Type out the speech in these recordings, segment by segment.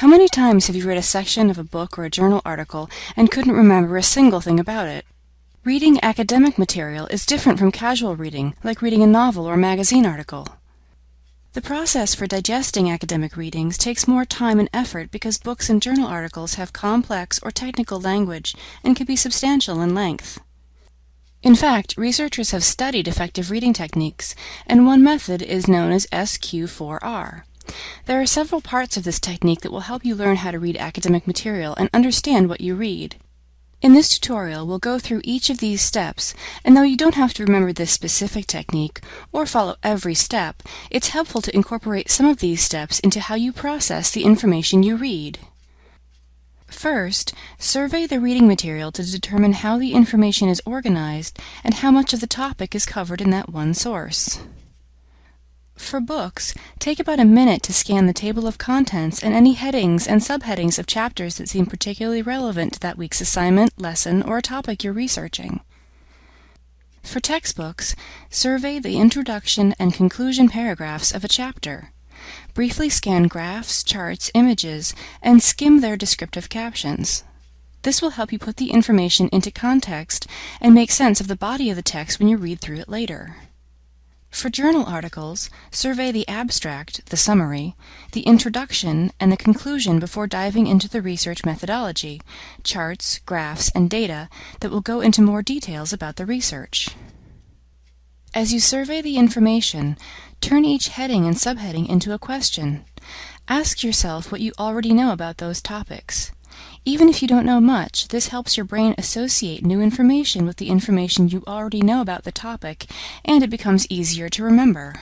How many times have you read a section of a book or a journal article and couldn't remember a single thing about it? Reading academic material is different from casual reading, like reading a novel or a magazine article. The process for digesting academic readings takes more time and effort because books and journal articles have complex or technical language and can be substantial in length. In fact, researchers have studied effective reading techniques, and one method is known as SQ4R. There are several parts of this technique that will help you learn how to read academic material and understand what you read. In this tutorial, we'll go through each of these steps, and though you don't have to remember this specific technique or follow every step, it's helpful to incorporate some of these steps into how you process the information you read. First, survey the reading material to determine how the information is organized and how much of the topic is covered in that one source. For books, take about a minute to scan the table of contents and any headings and subheadings of chapters that seem particularly relevant to that week's assignment, lesson, or topic you're researching. For textbooks, survey the introduction and conclusion paragraphs of a chapter. Briefly scan graphs, charts, images, and skim their descriptive captions. This will help you put the information into context and make sense of the body of the text when you read through it later. For journal articles, survey the abstract, the summary, the introduction, and the conclusion before diving into the research methodology, charts, graphs, and data that will go into more details about the research. As you survey the information, turn each heading and subheading into a question. Ask yourself what you already know about those topics. Even if you don't know much, this helps your brain associate new information with the information you already know about the topic, and it becomes easier to remember.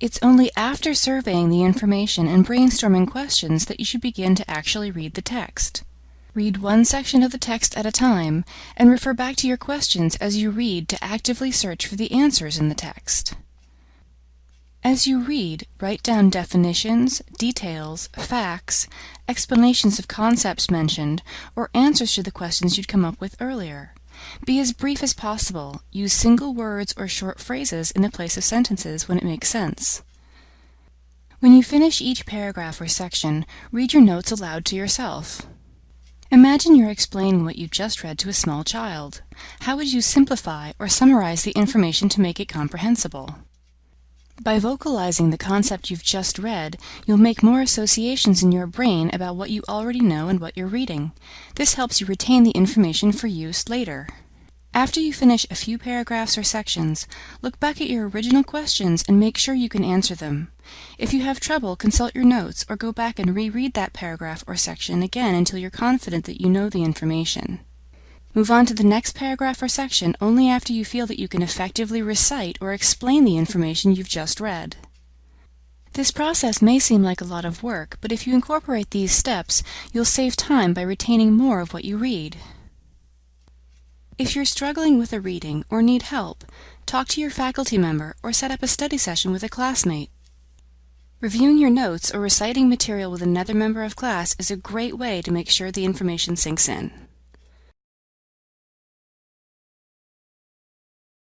It's only after surveying the information and brainstorming questions that you should begin to actually read the text. Read one section of the text at a time, and refer back to your questions as you read to actively search for the answers in the text. As you read, write down definitions, details, facts, explanations of concepts mentioned, or answers to the questions you'd come up with earlier. Be as brief as possible. Use single words or short phrases in the place of sentences when it makes sense. When you finish each paragraph or section, read your notes aloud to yourself. Imagine you're explaining what you've just read to a small child. How would you simplify or summarize the information to make it comprehensible? By vocalizing the concept you've just read, you'll make more associations in your brain about what you already know and what you're reading. This helps you retain the information for use later. After you finish a few paragraphs or sections, look back at your original questions and make sure you can answer them. If you have trouble, consult your notes or go back and reread that paragraph or section again until you're confident that you know the information. Move on to the next paragraph or section only after you feel that you can effectively recite or explain the information you've just read. This process may seem like a lot of work, but if you incorporate these steps, you'll save time by retaining more of what you read. If you're struggling with a reading or need help, talk to your faculty member or set up a study session with a classmate. Reviewing your notes or reciting material with another member of class is a great way to make sure the information sinks in.